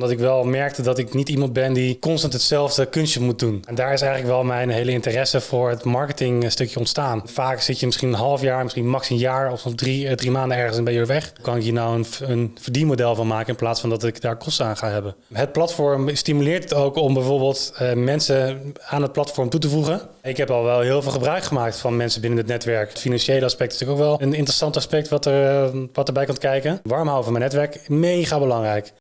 Omdat ik wel merkte dat ik niet iemand ben die constant hetzelfde kunstje moet doen. En daar is eigenlijk wel mijn hele interesse voor het marketingstukje ontstaan. Vaak zit je misschien een half jaar, misschien max een jaar of eh, drie maanden ergens en ben je weer weg. Kan ik hier nou een, een verdienmodel van maken in plaats van dat ik daar kosten aan ga hebben. Het platform stimuleert het ook om bijvoorbeeld uh, mensen aan het platform toe te voegen. Ik heb al wel heel veel gebruik gemaakt van mensen binnen het netwerk. Het financiële aspect is natuurlijk ook wel een interessant aspect wat, er, wat erbij komt kijken. Warm houden van mijn netwerk, mega belangrijk.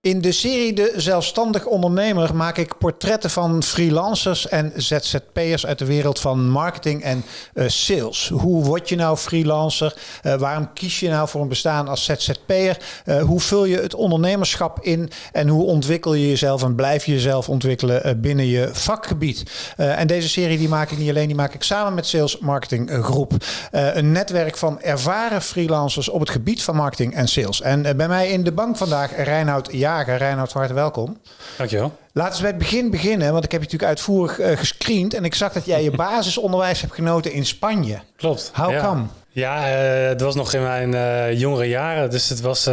In de serie De Zelfstandig Ondernemer maak ik portretten van freelancers en ZZP'ers uit de wereld van marketing en uh, sales. Hoe word je nou freelancer? Uh, waarom kies je nou voor een bestaan als ZZP'er? Uh, hoe vul je het ondernemerschap in? En hoe ontwikkel je jezelf en blijf je jezelf ontwikkelen binnen je vakgebied? en deze serie die maak ik niet alleen, die maak ik samen met Sales Marketing Groep. een netwerk van ervaren freelancers op het gebied van marketing en sales. En bij mij in de bank vandaag Reinoud Jager. Reinoud, van harte welkom. Dankjewel. Laten we bij het begin beginnen, want ik heb je natuurlijk uitvoerig uh, gescreend en ik zag dat jij je basisonderwijs hebt genoten in Spanje. Klopt. How ja. come? Ja, uh, het was nog in mijn uh, jongere jaren, dus het was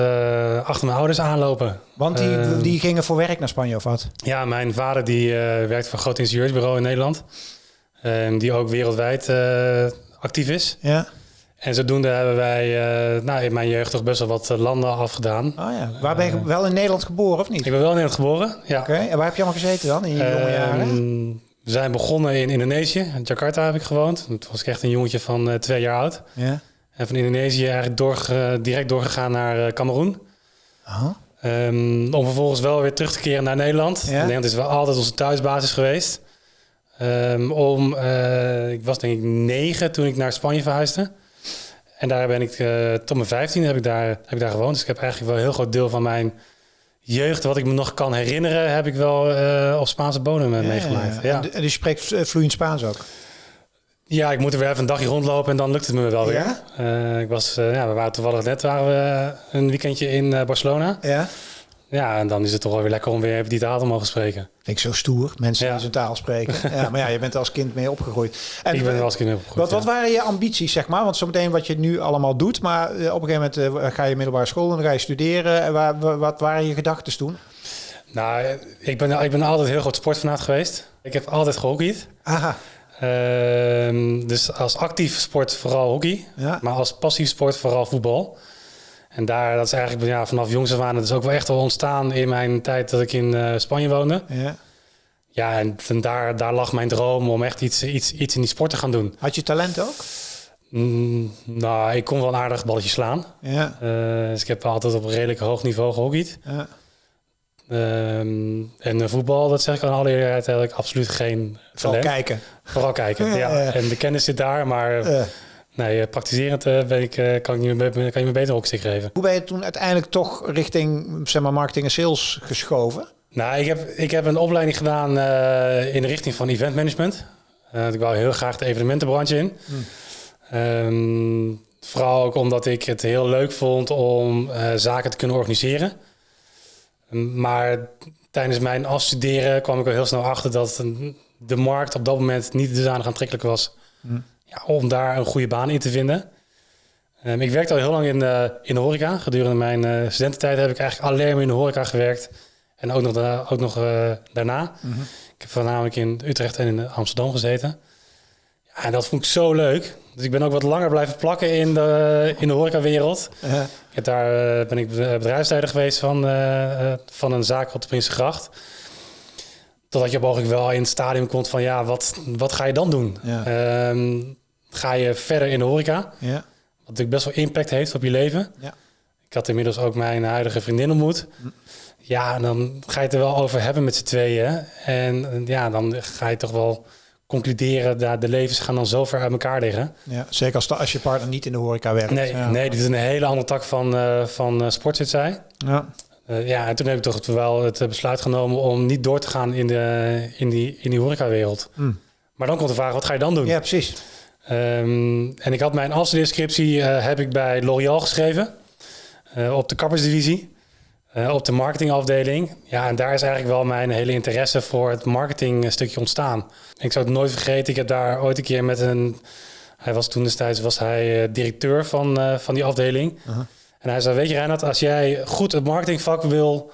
achter mijn ouders aanlopen. Want die, die gingen voor werk naar Spanje of wat? Ja, mijn vader die werkt voor een groot ingenieursbureau in Nederland, die ook wereldwijd actief is. Ja. En zodoende hebben wij uh, nou, in mijn jeugd toch best wel wat landen afgedaan. Oh ja. Waar ben je wel in Nederland geboren of niet? Ik ben wel in Nederland geboren, ja. Oké, okay. en waar heb je allemaal gezeten dan in je jonge jaren? Uh, we zijn begonnen in Indonesië. In Jakarta heb ik gewoond. Toen was ik echt een jongetje van uh, twee jaar oud. Ja. En van Indonesië eigenlijk door, direct doorgegaan naar Cameroen. Um, om vervolgens wel weer terug te keren naar Nederland. Ja. Nederland is wel altijd onze thuisbasis geweest. Um, om, ik was denk ik negen toen ik naar Spanje verhuisde. En daar ben ik uh, tot mijn 15 heb ik, daar, heb ik daar gewoond. Dus ik heb eigenlijk wel een heel groot deel van mijn jeugd, wat ik me nog kan herinneren, heb ik wel uh, op Spaanse bodem ja, meegemaakt. Ja. En, en je spreekt vloeiend Spaans ook? Ja, ik moet er weer even een dagje rondlopen en dan lukt het me wel weer. Ja? ik was, ja, we waren toevallig net waren we een weekendje in Barcelona. Ja. Ja, en dan is het toch wel weer lekker om weer even die taal te mogen spreken. Vind ik zo stoer, mensen ja. die zijn taal spreken. ja, maar ja, je bent er als kind mee opgegroeid. En ik ben er als kind mee opgegroeid, Wat, wat waren je ambities, zeg maar? Want zometeen wat je nu allemaal doet, maar op een gegeven moment uh, ga je middelbare school en dan ga je studeren. En waar, wat waren je gedachten toen? Nou, ik ben, ik ben altijd heel groot sportfanaat geweest. Ik heb altijd gehockeyd. Aha. Uh, dus als actief sport vooral hockey, ja. maar als passief sport vooral voetbal. En daar, dat is eigenlijk ja, vanaf jongs af aan, dat is ook wel echt wel ontstaan in mijn tijd dat ik in uh, Spanje woonde. Ja. Ja, en, en, daar, daar lag mijn droom om echt iets, iets, iets in die sport te gaan doen. Had je talent ook? Mm, nou, ik kon wel een aardig balletje slaan. Ja. Uh, dus ik heb altijd op een redelijk hoog niveau gehockeyd. Ja. Um, en uh, voetbal, dat zeg ik aan alle eerlijkheid, heb ik absoluut geen Vooral talent. kijken. Vooral kijken, ja. ja. En de kennis zit daar, maar... Uh. Nee, praktiserend uh, ben ik, uh, kan, ik niet, kan je me beter ook stick geven. Hoe ben je toen uiteindelijk toch richting zeg maar, marketing en sales geschoven? Nou, ik heb, ik heb een opleiding gedaan in de richting van event management. ik wou heel graag de evenementenbranche in. Hmm. Um, vooral ook omdat ik het heel leuk vond om zaken te kunnen organiseren. Maar tijdens mijn afstuderen kwam ik al heel snel achter dat de markt op dat moment niet dusdanig aantrekkelijk was. Hmm ja, om daar een goede baan in te vinden. Um, ik werkte al heel lang in de, in de horeca. Gedurende mijn uh, studententijd heb ik eigenlijk alleen maar in de horeca gewerkt. En ook nog, daarna, ook nog uh, daarna. Mm -hmm. Ik heb voornamelijk in Utrecht en in Amsterdam gezeten. Ja, en dat vond ik zo leuk. Dus ik ben ook wat langer blijven plakken in de, in de horecawereld. -huh. Ik heb daar uh, ben ik bedrijfsleider geweest van, van een zaak op de Prinsengracht. Totdat je mogelijk wel in het stadium komt van ja, wat, wat ga je dan doen? Ja. Um, ga je verder in de horeca? Ja. Wat natuurlijk best wel impact heeft op je leven. Ja. Ik had inmiddels ook mijn huidige vriendin ontmoet. Hm. Ja, dan ga je het er wel over hebben met z'n tweeën. En ja, dan ga je toch wel concluderen dat de levens gaan dan zo ver uit elkaar liggen. Ja, zeker als, als je partner niet in de horeca werkt. Nee, ja. nee dit is een hele andere tak van, uh, van uh, sport, zit zij. Ja. Uh, ja, en toen heb ik toch wel het besluit genomen om niet door te gaan in, de, in die, in die horecawereld. Hm. Maar dan komt de vraag, wat ga je dan doen? Ja, precies. Um, en ik had mijn afstudeerscriptie uh, heb ik bij L'Oréal geschreven. Uh, op de kappersdivisie. Op de marketingafdeling. Ja, en daar is eigenlijk wel mijn hele interesse voor het marketingstukje ontstaan. Ik zou het nooit vergeten. Ik heb daar ooit een keer met een... Hij was toen destijds was hij directeur van, van die afdeling. -huh. En hij zei, weet je Reinhard, als jij goed het marketingvak wil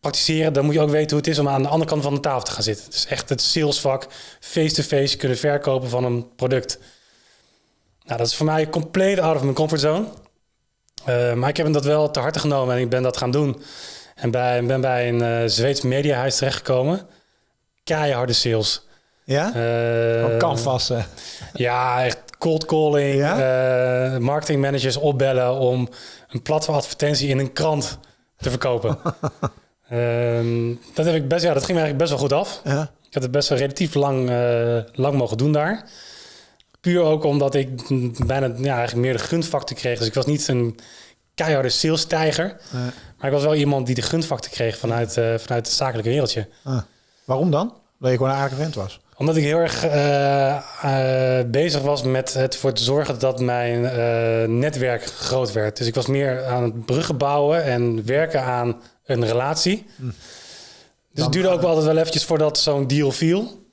praktiseren, dan moet je ook weten hoe het is om aan de andere kant van de tafel te gaan zitten. Het is echt het salesvak, face-to-face kunnen verkopen van een product. Nou, dat is voor mij compleet out of mijn comfortzone. Uh, maar ik heb hem dat wel te harte genomen en ik ben dat gaan doen. En bij, ben bij een uh, Zweeds mediahuis terechtgekomen. Keiharde sales. Ja? Uh, canvassen. Ja, echt cold calling. Ja? Uh, marketingmanagers opbellen om een platformadvertentie in een krant te verkopen. um, dat, heb ik best, ja, dat ging me eigenlijk best wel goed af. Ja. Ik heb het best wel relatief lang, uh, lang mogen doen daar. Puur ook omdat ik bijna ja, eigenlijk meer de gunfactor kreeg. Dus ik was niet een keiharde sales-tijger. Maar ik was wel iemand die de gunfactor kreeg vanuit, uh, vanuit het zakelijke wereldje. Ah. Waarom dan? Dat je gewoon een aardige vent was? Omdat ik heel erg uh, uh, bezig was met het ervoor te zorgen dat mijn netwerk groot werd. Dus ik was meer aan het bruggen bouwen en werken aan een relatie. Hm. Dus het duurde ook wel altijd wel eventjes voordat zo'n deal viel.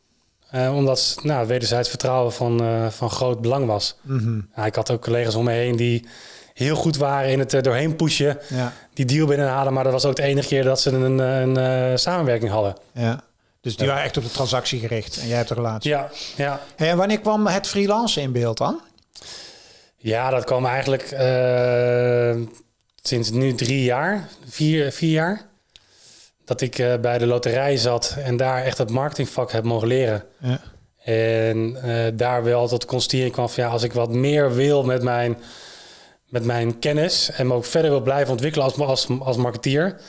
omdat nou, wederzijds vertrouwen van, van groot belang was. Mm ja, ik had ook collega's om me heen die heel goed waren in het doorheen pushen. Ja. Die deal binnenhalen. Maar dat was ook de enige keer dat ze een, een, een samenwerking hadden. Ja. Dus die waren echt op de transactie gericht en jij hebt de relatie. Ja, ja. En wanneer kwam het freelancen in beeld dan? Ja, dat kwam eigenlijk uh, sinds nu drie jaar, vier, vier jaar. Dat ik uh, bij de loterij zat en daar echt het marketingvak heb mogen leren. Ja. En uh, daar wel tot constatering kwam van ja, als ik wat meer wil met mijn, met mijn kennis en me ook verder wil blijven ontwikkelen als, als, als marketeer,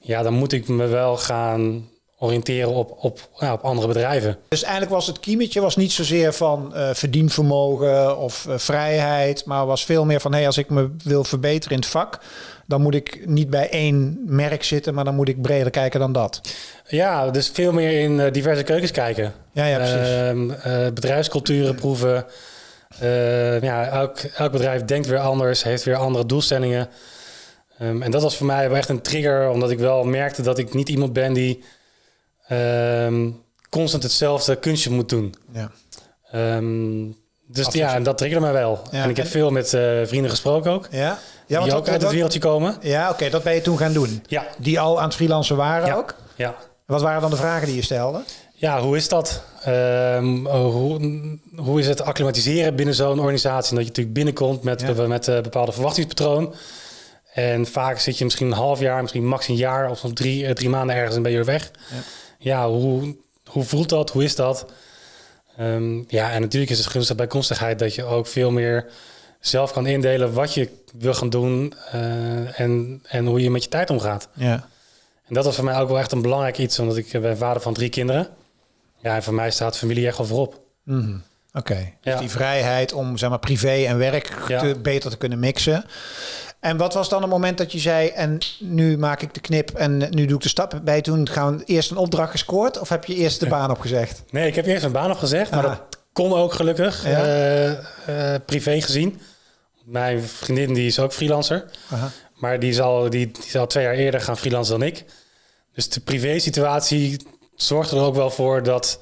ja, dan moet ik me wel gaan oriënteren op, op, ja, op andere bedrijven. Dus eigenlijk was het kiemetje was niet zozeer van uh, verdienvermogen of uh, vrijheid, maar was veel meer van hey, als ik me wil verbeteren in het vak, dan moet ik niet bij één merk zitten, maar dan moet ik breder kijken dan dat. Ja, dus veel meer in uh, diverse keukens kijken. Ja, ja precies. Ehm, bedrijfsculturen proeven. ja, elk, elk bedrijf denkt weer anders, heeft weer andere doelstellingen. Um, en dat was voor mij wel echt een trigger, omdat ik wel merkte dat ik niet iemand ben die um, constant hetzelfde kunstje moet doen. Ja. Um, dus ja, en dat triggerde mij wel. Ja, en ik heb veel met uh, vrienden gesproken ook. Ja. Ja, die ook uit het wereldje komen. Ja, oké, dat ben je toen gaan doen. Ja. Die al aan het freelancen waren ook? Ja. Wat waren dan de vragen die je stelde? Ja, hoe is dat? Um, hoe, hoe is het acclimatiseren binnen zo'n organisatie? Dat je natuurlijk binnenkomt met, ja. met uh, bepaalde verwachtingspatroon. En vaak zit je misschien een half jaar, misschien max een jaar of drie, uh, drie maanden ergens en ben je weg. Ja ja, hoe, hoe voelt dat? Hoe is dat? Um, ja, en natuurlijk is het gunstig bij konstigheid dat je ook veel meer zelf kan indelen wat je wil gaan doen uh, en, en hoe je met je tijd omgaat. Ja. En dat was voor mij ook wel echt een belangrijk iets, omdat ik ben vader van drie kinderen. Ja, en voor mij staat familie echt wel voorop. Mm -hmm. Oké, okay. dus ja. die vrijheid om zeg maar, privé en werk te, beter te kunnen mixen. En wat was dan het moment dat je zei, en nu maak ik de knip en nu doe ik de stap bij toen gaan we eerst een opdracht gescoord of heb je eerst de baan opgezegd? Nee, ik heb eerst een baan opgezegd, maar dat kon ook gelukkig, ja. uh, uh, privé gezien. Mijn vriendin die is ook freelancer, Aha. maar die zal, die, die zal twee jaar eerder gaan freelancen dan ik. Dus de privé situatie zorgde er ook wel voor dat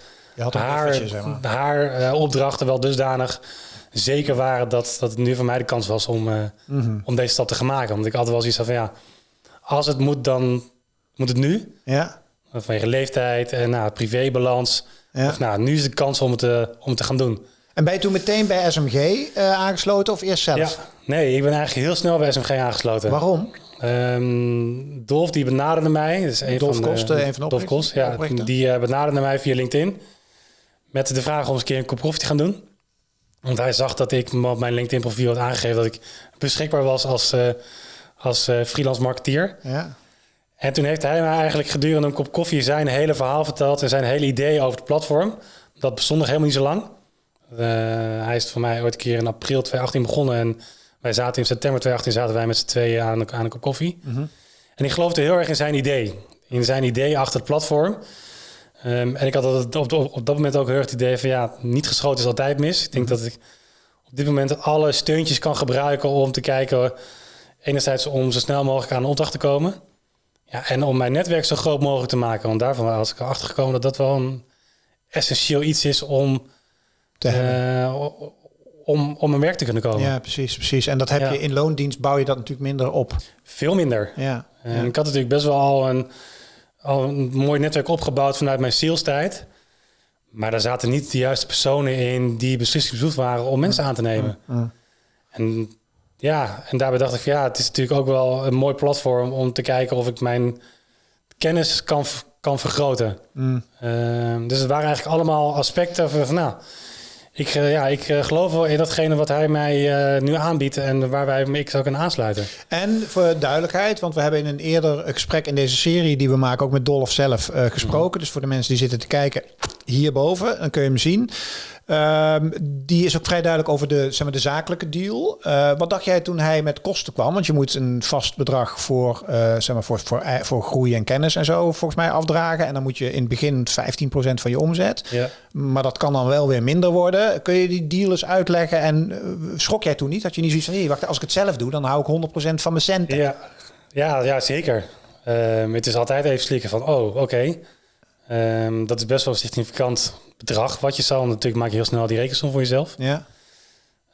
haar, zeg maar. haar uh, opdrachten wel dusdanig zeker waren dat, dat het nu voor mij de kans was om, uh, mm-hmm. om deze stap te gaan maken. Want ik had wel zoiets van ja, als het moet, dan moet het nu. Ja. Vanwege leeftijd en nou, privébalans. Ja. Of, nou, nu is de kans om het, uh, om het te gaan doen. En ben je toen meteen bij SMG uh, aangesloten of eerst zelf? Ja, nee, ik ben eigenlijk heel snel bij SMG aangesloten. Waarom? Um, Dolf die benaderde mij. Dus een Dolf van Kost, de, een van de Dolf Kost, ja, die benaderde mij via LinkedIn. Met de vraag om eens een keer een koffie te gaan doen. Want hij zag dat ik op mijn LinkedIn profiel had aangegeven dat ik beschikbaar was als, uh, als uh, freelance marketeer. Ja. En toen heeft hij mij eigenlijk gedurende een kop koffie zijn hele verhaal verteld en zijn hele idee over het platform. Dat bestond nog helemaal niet zo lang. Uh, hij is voor mij ooit een keer in april 2018 begonnen en wij zaten in september 2018 zaten wij met z'n tweeën aan, aan een kop koffie. Mm -hmm. En ik geloofde heel erg in zijn idee. In zijn idee achter het platform. Um, en ik had op, op, op, dat moment ook heel erg het idee van ja, niet geschoten is altijd mis. Ik denk mhm. dat ik op dit moment alle steuntjes kan gebruiken om te kijken, enerzijds om zo snel mogelijk aan een opdracht te komen. Ja, en om mijn netwerk zo groot mogelijk te maken. Want daarvan was ik erachter gekomen dat dat wel een essentieel iets is om, te uh, om, om mijn werk te kunnen komen. Ja, precies, precies. En dat heb Ja. je in loondienst bouw je dat natuurlijk minder op. Veel minder. Ja. En ik had natuurlijk best wel al een, al een mooi netwerk opgebouwd vanuit mijn salestijd. Maar daar zaten niet de juiste personen in die beslissingsbezoek waren om mensen aan te nemen. En ja, en daarbij dacht ik van ja, het is natuurlijk ook wel een mooi platform om te kijken of ik mijn kennis kan, kan vergroten. Mm. Ehm, dus het waren eigenlijk allemaal aspecten van, van, nou, ik, eh, ja, ik eh, geloof wel in datgene wat hij mij eh, nu aanbiedt en waar wij ik zou kunnen aansluiten. En voor duidelijkheid, want we hebben in een eerder gesprek in deze serie die we maken ook met Dolph zelf gesproken. Dus voor de mensen die zitten te kijken hierboven, dan kun je hem zien. Ehm, die is ook vrij duidelijk over de, zeg maar, de zakelijke deal. Eh, wat dacht jij toen hij met kosten kwam? Want je moet een vast bedrag voor, eh, zeg maar voor, voor, eh, voor groei en kennis en zo volgens mij afdragen. En dan moet je in het begin 15% van je omzet. Ja. Maar dat kan dan wel weer minder worden. Kun je die deal eens uitleggen? En eh, schrok jij toen niet? Dat je niet zoiets van, hé, wacht, als ik het zelf doe, dan hou ik 100% van mijn centen. Ja, ja, ja zeker. Ehm, het is altijd even slikken van, oh, oké. Ehm, dat is best wel een significant bedrag wat je zal. Natuurlijk maak je heel snel die rekensom voor jezelf. Ja.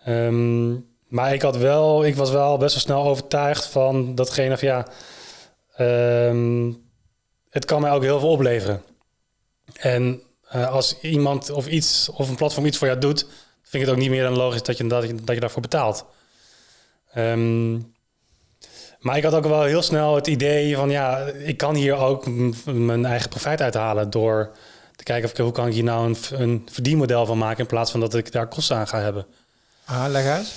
Ehm, maar ik, had wel, ik was wel best wel snel overtuigd van datgene van, ja... ehm, het kan mij ook heel veel opleveren. En eh, als iemand of iets of een platform iets voor jou doet... vind ik het ook niet meer dan logisch dat je, dat je, dat je daarvoor betaalt. Maar ik had ook wel heel snel het idee van ja, ik kan hier ook mijn eigen profijt uithalen door te kijken of ik, hoe kan ik hier nou een, een verdienmodel van maken in plaats van dat ik daar kosten aan ga hebben. Ah, leg uit.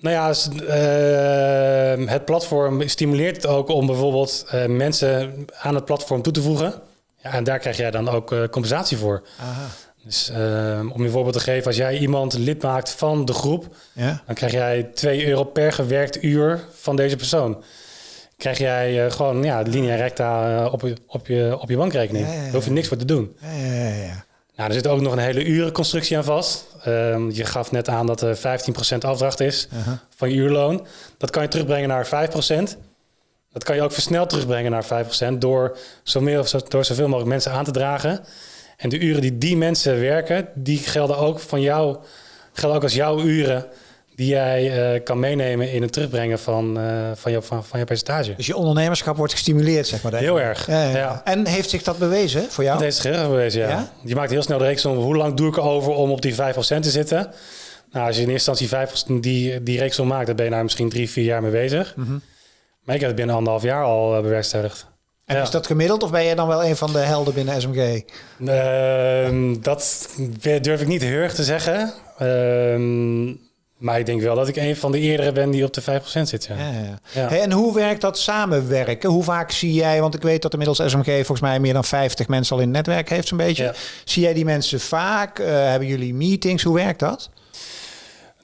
Nou ja, s- eh, het platform stimuleert het ook om bijvoorbeeld eh, mensen aan het platform toe te voegen. Ja, en daar krijg jij dan ook eh, compensatie voor. Aha. Dus eh, om je voorbeeld te geven, als jij iemand lid maakt van de groep, Ja. dan krijg jij 2 euro per gewerkt uur van deze persoon. Krijg jij eh, gewoon ja, linea recta eh, op, je, op, je, op je bankrekening. Ja, ja, ja. Daar hoef je niks voor te doen. Ja, ja, ja, ja. Nou, er zit ook nog een hele urenconstructie aan vast. Ehm, je gaf net aan dat er 15% afdracht is Aha. van je uurloon. Dat kan je terugbrengen naar 5%. Dat kan je ook versneld terugbrengen naar 5% door, zo meer, door zoveel mogelijk mensen aan te dragen. En de uren die die mensen werken, die gelden ook van jou, gelden ook als jouw uren die jij eh, kan meenemen in het terugbrengen van, eh, van, je, van, van je percentage. Dus je ondernemerschap wordt gestimuleerd, zeg maar. Heel erg. Ja, ja. Ja. En heeft zich dat bewezen voor jou? Dat is geregeld geweest, ja. Ja? Je maakt heel snel de reeks om hoe lang doe ik erover om op die 5% te zitten. Nou, als je in eerste instantie 5% die, die reeks maakt, dan ben je daar misschien drie, vier jaar mee bezig. Mhm. Maar ik heb het binnen anderhalf jaar al eh, bewerkstelligd. En Ja. is dat gemiddeld of ben je dan wel een van de helden binnen SMG? Ehm, dat durf ik niet heel erg te zeggen. Ehm, maar ik denk wel dat ik een van de eerdere ben die op de 5% zit. Ja. Ja, ja. Hey, en hoe werkt dat samenwerken? Hoe vaak zie jij, want ik weet dat inmiddels SMG volgens mij meer dan 50 mensen al in het netwerk heeft zo'n beetje. Zie jij die mensen vaak? Eh, hebben jullie meetings? Hoe werkt dat?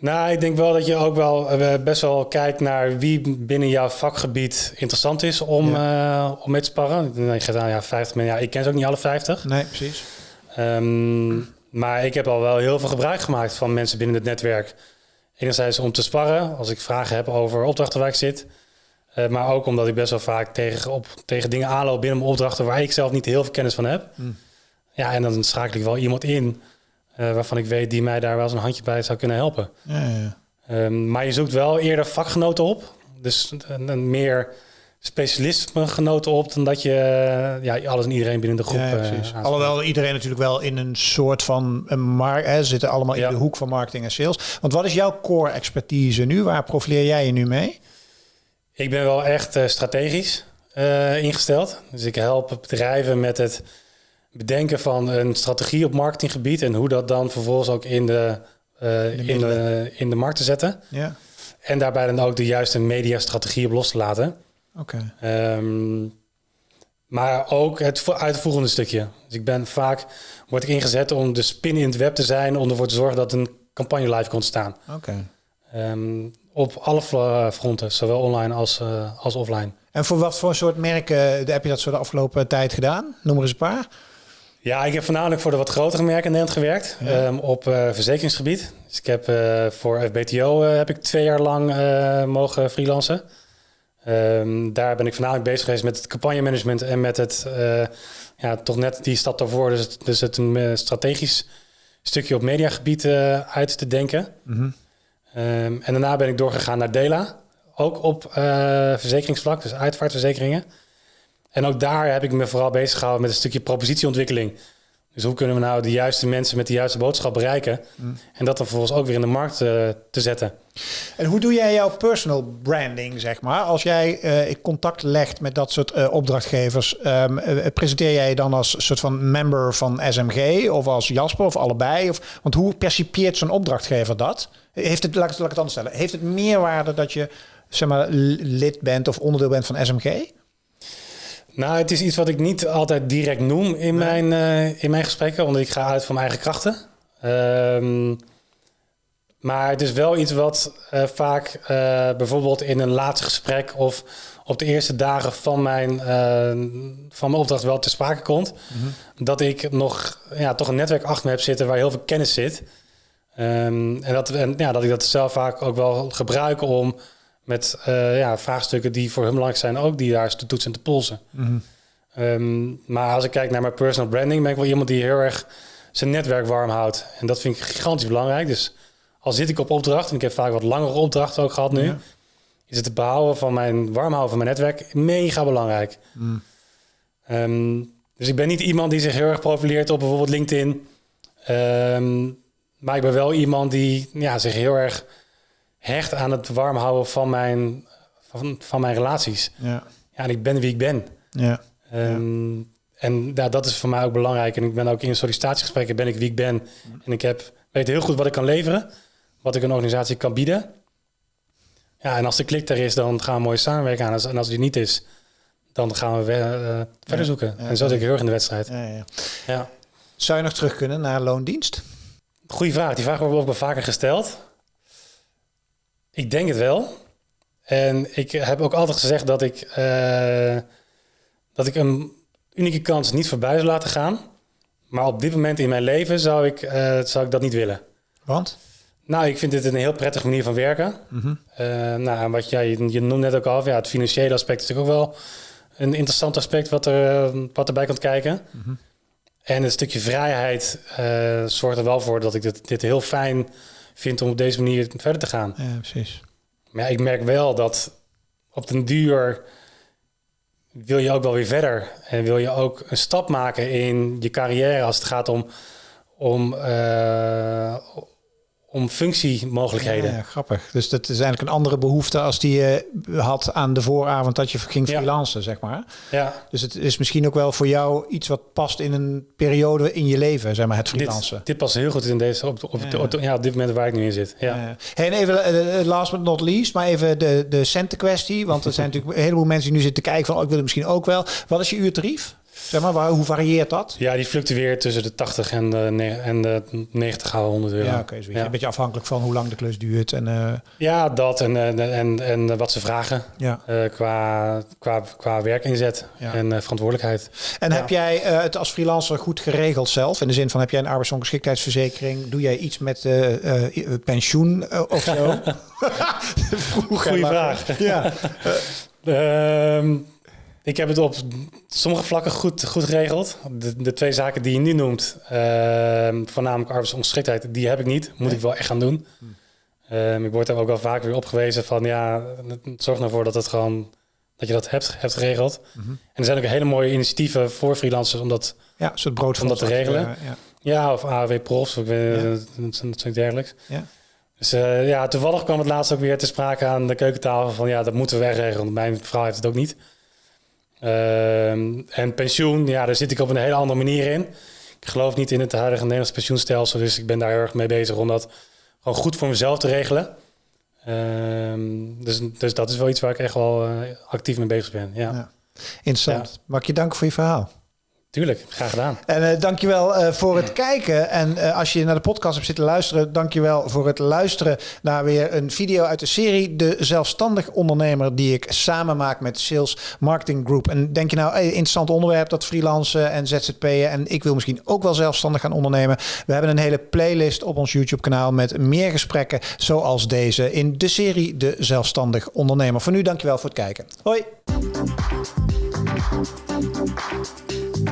Nou, ik denk wel dat je ook wel eh, best wel kijkt naar wie binnen jouw vakgebied interessant is om, eh, om mee te sparren. Nou, Je gaat aan ja, 50 mensen. Ja, ik ken ze ook niet alle 50. Nee, precies. Ehm, maar ik heb al wel heel veel gebruik gemaakt van mensen binnen het netwerk. Enerzijds om te sparren als ik vragen heb over opdrachten waar ik zit. Eh, maar ook omdat ik best wel vaak tegen, op, tegen dingen aanloop binnen mijn opdrachten waar ik zelf niet heel veel kennis van heb. Hmm. Ja, en dan schakel ik wel iemand in eh, waarvan ik weet die mij daar wel eens een handje bij zou kunnen helpen. Ja, ja. Ehm, maar je zoekt wel eerder vakgenoten op. Dus een, een meer specialismegenoten op dan dat je eh, ja, alles en iedereen binnen de groep. Ja, eh, precies. Alhoewel iedereen natuurlijk wel in een soort van een hè, zitten allemaal Ja. in de hoek van marketing en sales. Want wat is jouw core expertise nu? Waar profileer jij je nu mee? Ik ben wel echt strategisch ingesteld. Dus ik help bedrijven met het bedenken van een strategie op marketinggebied en hoe dat dan vervolgens ook in de, eh, in de, in de markt te zetten. Ja, En daarbij dan ook de juiste mediastrategie op los te laten. oké. Ehm, maar ook het vo- uitvoerende stukje. Dus ik ben vaak, word ik ingezet om de spin in het web te zijn, om ervoor te zorgen dat een campagne live kon staan. Oké. Ehm, op alle vla- fronten, zowel online als, eh, als offline. En voor wat voor soort merken eh, heb je dat zo de afgelopen tijd gedaan? Noem er eens een paar. Ja, ik heb voornamelijk voor de wat grotere merken in Nederland gewerkt. Ja. ehm, op eh, verzekeringsgebied. Dus ik heb eh, voor FBTO eh, heb ik twee jaar lang mogen freelancen. Ehm, daar ben ik voornamelijk bezig geweest met het campagnemanagement en met het, ja, toch net die stap daarvoor. Dus het, dus het een strategisch stukje op mediagebied uit te denken. Mhm. Ehm, en daarna ben ik doorgegaan naar Dela. Ook op uh, verzekeringsvlak, dus uitvaartverzekeringen. En ook daar heb ik me vooral bezig gehouden met een stukje propositieontwikkeling. Dus hoe kunnen we nou de juiste mensen met de juiste boodschap bereiken? Mm. En dat dan vervolgens ook weer in de markt uh, te zetten. En hoe doe jij jouw personal branding, zeg maar? Als jij uh, contact legt met dat soort uh, opdrachtgevers, um, presenteer jij je dan als soort van member van SMG of als Jasper of allebei? Of, want hoe percipieert zo'n opdrachtgever dat? Heeft het, laat ik, laat ik het anders stellen, heeft het meerwaarde dat je zeg maar, lid bent of onderdeel bent van SMG? Nou, het is iets wat ik niet altijd direct noem in, mijn, uh, in mijn gesprekken, omdat ik ga uit van mijn eigen krachten. Um, maar het is wel iets wat uh, vaak uh, bijvoorbeeld in een laatste gesprek of op de eerste dagen van mijn, van mijn opdracht wel te sprake komt. Mm -hmm. Dat ik nog ja, toch een netwerk achter me heb zitten waar heel veel kennis zit. Um, en, dat, en ja, dat ik dat zelf vaak ook wel gebruik om met uh, ja, vraagstukken die voor hun belangrijk zijn, ook die daar te toetsen en te polsen. Mm um, maar als ik kijk naar mijn personal branding, ben ik wel iemand die heel erg zijn netwerk warm houdt. En dat vind ik gigantisch belangrijk. Dus al zit ik op opdracht, en ik heb vaak wat langere opdrachten ook gehad nu, ja. is het behouden van mijn warm houden van mijn netwerk mega belangrijk. Mm. Um, dus ik ben niet iemand die zich heel erg profileert op bijvoorbeeld LinkedIn. Um, maar ik ben wel iemand die ja, zich heel erg hecht aan het warm houden van mijn, van, van mijn relaties. Ja. ja, en ik ben wie ik ben. Ja. Um, ja. En ja, dat is voor mij ook belangrijk. En ik ben ook in sollicitatiegesprekken ben ik wie ik ben. En ik heb, weet heel goed wat ik kan leveren. Wat ik een organisatie kan bieden. Ja, en als de klik er is, dan gaan we mooi samenwerken aan. En als die niet is, dan gaan we uh, verder zoeken. en zo zit ik heel erg in de wedstrijd. Ja, Zou je nog terug kunnen naar loondienst? Goeie vraag. Die vraag wordt ook wel vaker gesteld. Ik denk het wel. En ik heb ook altijd gezegd dat ik, uh, dat ik een unieke kans niet voorbij zou laten gaan. Maar op dit moment in mijn leven zou ik, uh, zou ik dat niet willen. Want? Nou, ik vind dit een heel prettige manier van werken. Mm -hmm. uh, nou, wat jij, je, je noemde net ook al, ja, het financiële aspect is natuurlijk ook wel een interessant aspect wat, er, wat erbij komt kijken. Mm -hmm. En een stukje vrijheid zorgt er wel voor dat ik dit, dit heel fijn vind om op deze manier verder te gaan. Ja, precies. Maar ja, ik merk wel dat op den duur wil je ook wel weer verder. En wil je ook een stap maken in je carrière als het gaat om, om, uh, om functiemogelijkheden. Ja, grappig. Dus dat is eigenlijk een andere behoefte als die je had aan de vooravond dat je ging freelancen, ja. zeg maar. Ja. Dus het is misschien ook wel voor jou iets wat past in een periode in je leven, zeg maar, het freelancen. Dit, dit past heel goed in deze, op, op, ja. Op, ja, op dit moment waar ik nu in zit. Ja. Hey, en even, uh, last but not least, maar even de, de centenkwestie. Want er zijn natuurlijk een heleboel mensen die nu zitten te kijken van, oh, ik wil het misschien ook wel. Wat is je uurtarief? Zeg maar, waar, hoe varieert dat? Ja, die fluctueert tussen de 80 en de, en de 90 à 100 euro. Ja, oké. Okay, ja. Een beetje afhankelijk van hoe lang de klus duurt. En, uh... Ja, dat en, en, en, en wat ze vragen ja. Uh, qua, qua, qua werkinzet ja. en uh, verantwoordelijkheid. En heb jij het als freelancer goed geregeld zelf? In de zin van, heb jij een arbeidsongeschiktheidsverzekering? Doe jij iets met pensioen of zo? Goeie vraag. Ja. Ehm, ik heb het op sommige vlakken goed, goed geregeld. De, de twee zaken die je nu noemt, uh, voornamelijk arbeidsongeschiktheid, die heb ik niet. Moet nee. ik wel echt gaan doen. Um, ik word er ook wel vaak weer opgewezen van ja, zorg ervoor dat het gewoon dat je dat hebt, hebt geregeld. Mm -hmm. En er zijn ook hele mooie initiatieven voor freelancers om dat, ja, soort brood om dat te regelen. Ja, ja. ja of AW Profs, of ja. dat soort dergelijks. Ja. Dus uh, ja, toevallig kwam het laatst ook weer te sprake aan de keukentafel van ja, dat moeten we wegregelen. Want mijn vrouw heeft het ook niet. Uh, en pensioen, ja, daar zit ik op een hele andere manier in. Ik geloof niet in het huidige Nederlandse pensioenstelsel, dus ik ben daar heel erg mee bezig om dat gewoon goed voor mezelf te regelen. Uh, dus, dus dat is wel iets waar ik echt wel uh, actief mee bezig ben. Ja. ja. Interessant. Ja. Mag ik je danken voor je verhaal? Tuurlijk, graag gedaan. En uh, dankjewel uh, voor het kijken. En uh, als je naar de podcast hebt zitten luisteren, dankjewel voor het luisteren naar weer een video uit de serie De Zelfstandig Ondernemer, die ik samen maak met Sales Marketing Group. En denk je nou, hey, interessant onderwerp, dat freelancen en ZZP'en. En ik wil misschien ook wel zelfstandig gaan ondernemen. We hebben een hele playlist op ons YouTube kanaal met meer gesprekken zoals deze in de serie De Zelfstandig Ondernemer. Voor nu, dankjewel voor het kijken. Hoi!